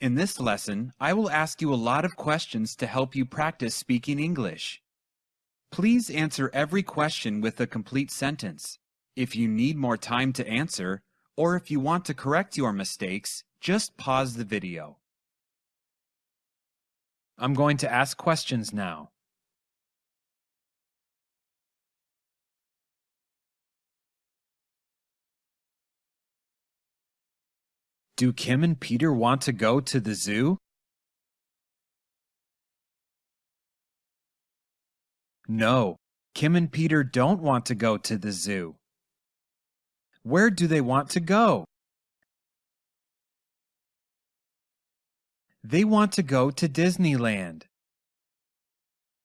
In this lesson, I will ask you a lot of questions to help you practice speaking English. Please answer every question with a complete sentence. If you need more time to answer, or if you want to correct your mistakes, just pause the video. I'm going to ask questions now. Do Kim and Peter want to go to the zoo? No, Kim and Peter don't want to go to the zoo. Where do they want to go? They want to go to Disneyland.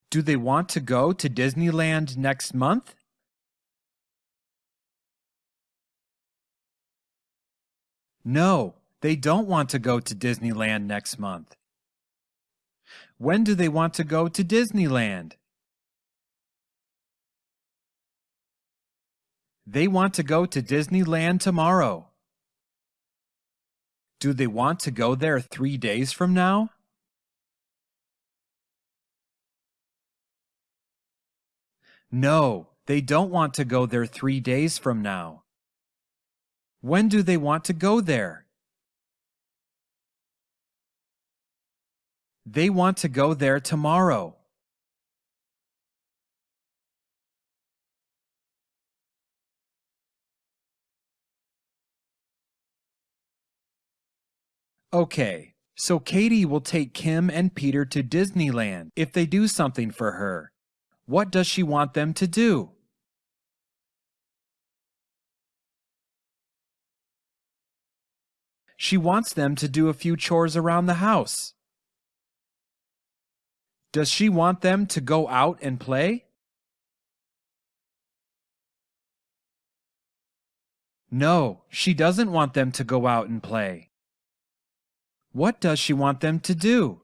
Do they want to go to Disneyland next month? No, they don't want to go to Disneyland next month. When do they want to go to Disneyland? They want to go to Disneyland tomorrow. Do they want to go there three days from now? No, they don't want to go there three days from now. When do they want to go there? They want to go there tomorrow. Okay, so Katie will take Kim and Peter to Disneyland if they do something for her. What does she want them to do? She wants them to do a few chores around the house. Does she want them to go out and play? No, she doesn't want them to go out and play. What does she want them to do?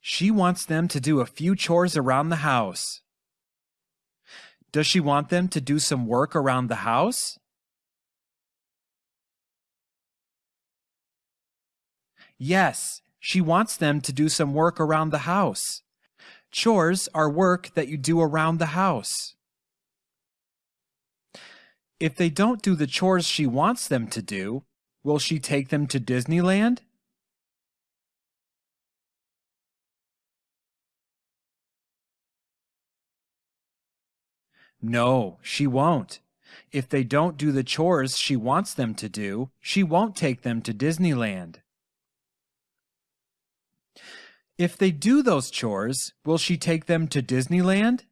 She wants them to do a few chores around the house. Does she want them to do some work around the house? Yes, she wants them to do some work around the house. Chores are work that you do around the house. If they don't do the chores she wants them to do, will she take them to Disneyland? No, she won't. If they don't do the chores she wants them to do, she won't take them to Disneyland. If they do those chores, will she take them to Disneyland?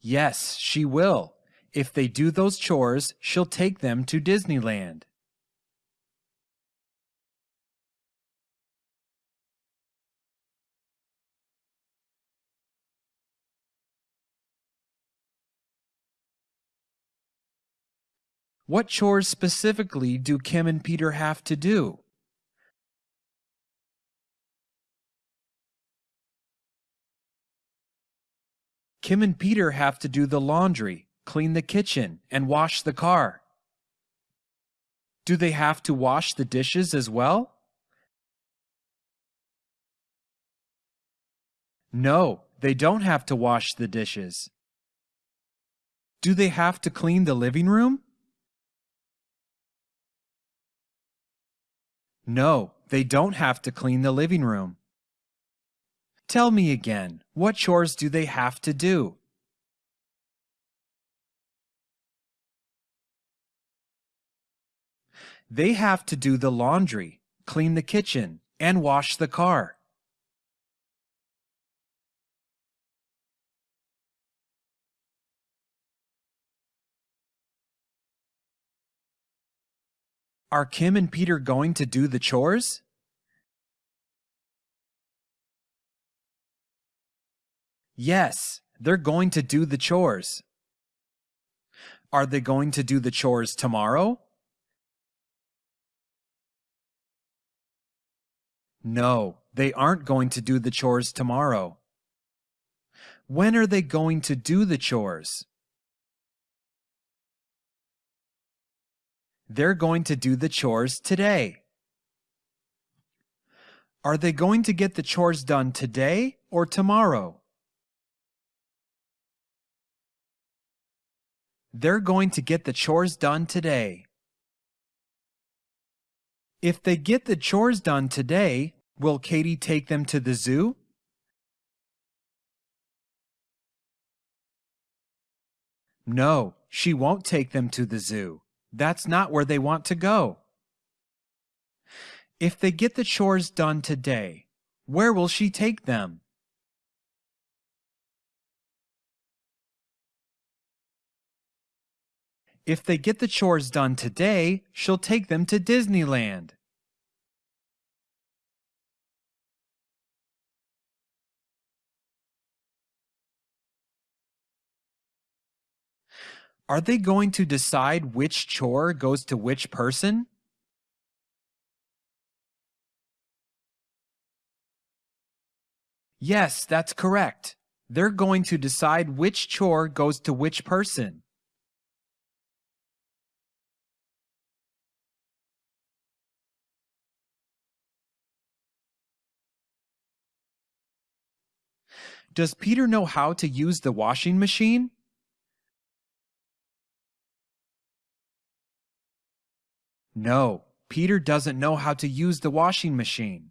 Yes, she will. If they do those chores, she'll take them to Disneyland. What chores specifically do Kim and Peter have to do? Kim and Peter have to do the laundry, clean the kitchen, and wash the car. Do they have to wash the dishes as well? No, they don't have to wash the dishes. Do they have to clean the living room? No, they don't have to clean the living room. Tell me again, what chores do they have to do? They have to do the laundry, clean the kitchen, and wash the car. Are Kim and Peter going to do the chores? Yes, they're going to do the chores. Are they going to do the chores tomorrow? No, they aren't going to do the chores tomorrow. When are they going to do the chores? They're going to do the chores today. Are they going to get the chores done today or tomorrow? They're going to get the chores done today. If they get the chores done today, will Katie take them to the zoo? No, she won't take them to the zoo. That's not where they want to go. If they get the chores done today, where will she take them? If they get the chores done today, she'll take them to Disneyland. Are they going to decide which chore goes to which person? Yes, that's correct. They're going to decide which chore goes to which person. Does Peter know how to use the washing machine? No, Peter doesn't know how to use the washing machine.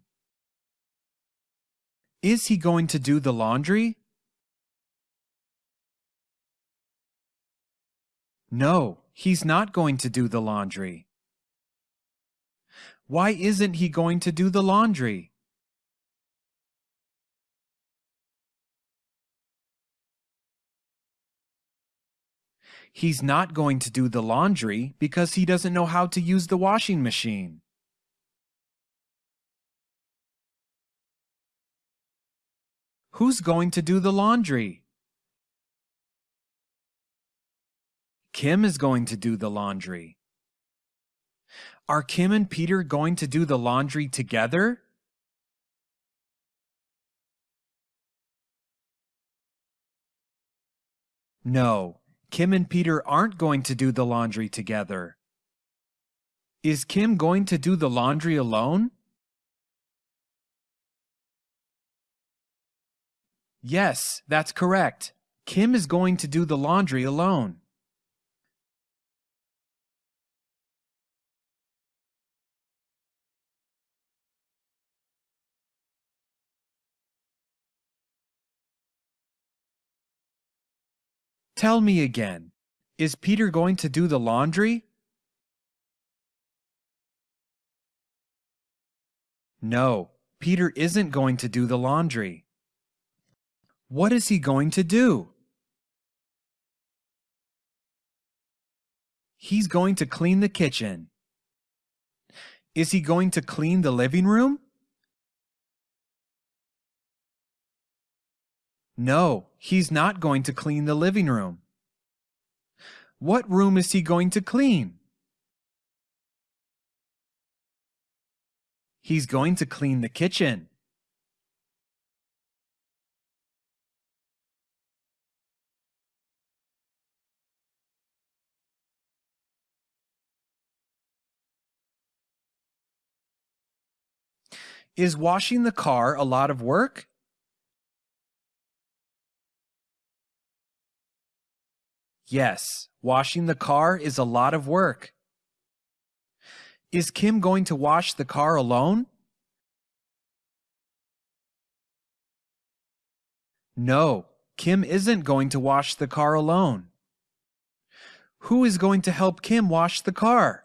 Is he going to do the laundry? No, he's not going to do the laundry. Why isn't he going to do the laundry? He's not going to do the laundry because he doesn't know how to use the washing machine. Who's going to do the laundry? Kim is going to do the laundry. Are Kim and Peter going to do the laundry together? No, Kim and Peter aren't going to do the laundry together. Is Kim going to do the laundry alone? Yes, that's correct. Kim is going to do the laundry alone. Tell me again, is Peter going to do the laundry? No, Peter isn't going to do the laundry. What is he going to do? He's going to clean the kitchen. Is he going to clean the living room? No, he's not going to clean the living room. What room is he going to clean? He's going to clean the kitchen. Is washing the car a lot of work? Yes, washing the car is a lot of work. Is Kim going to wash the car alone? No, Kim isn't going to wash the car alone. Who is going to help Kim wash the car?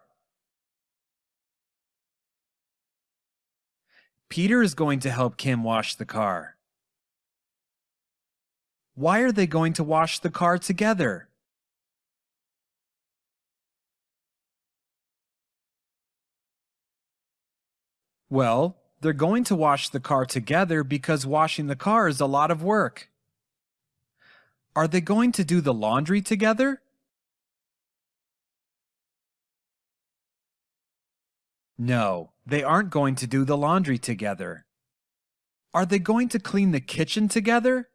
Peter is going to help Kim wash the car. Why are they going to wash the car together? Well, they're going to wash the car together because washing the car is a lot of work. Are they going to do the laundry together? No, they aren't going to do the laundry together. Are they going to clean the kitchen together?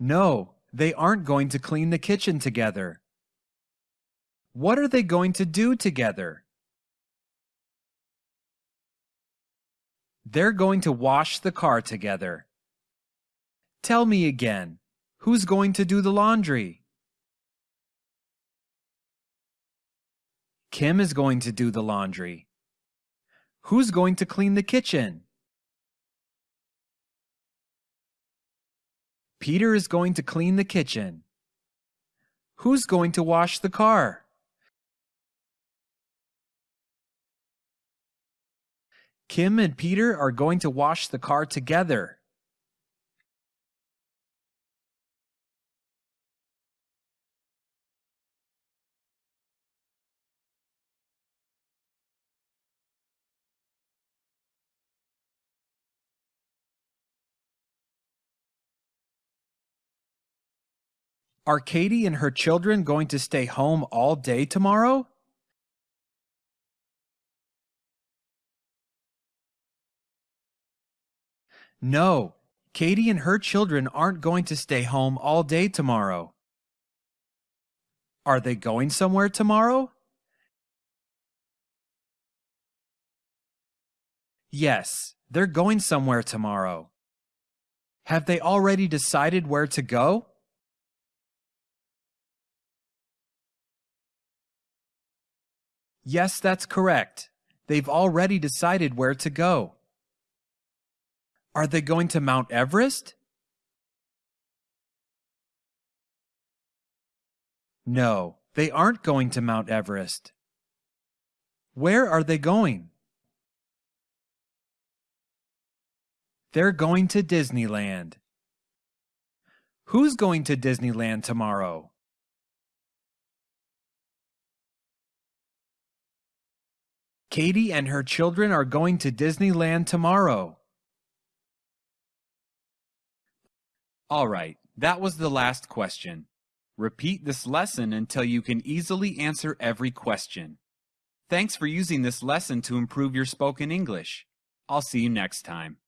No, they aren't going to clean the kitchen together. What are they going to do together? They're going to wash the car together. Tell me again, who's going to do the laundry? Kim is going to do the laundry. Who's going to clean the kitchen? Peter is going to clean the kitchen. Who's going to wash the car? Kim and Peter are going to wash the car together. Are Katie and her children going to stay home all day tomorrow? No, Katie and her children aren't going to stay home all day tomorrow. Are they going somewhere tomorrow? Yes, they're going somewhere tomorrow. Have they already decided where to go? Yes, that's correct. They've already decided where to go. Are they going to Mount Everest? No, they aren't going to Mount Everest. Where are they going? They're going to Disneyland. Who's going to Disneyland tomorrow? Katie and her children are going to Disneyland tomorrow. All right, that was the last question. Repeat this lesson until you can easily answer every question. Thanks for using this lesson to improve your spoken English. I'll see you next time.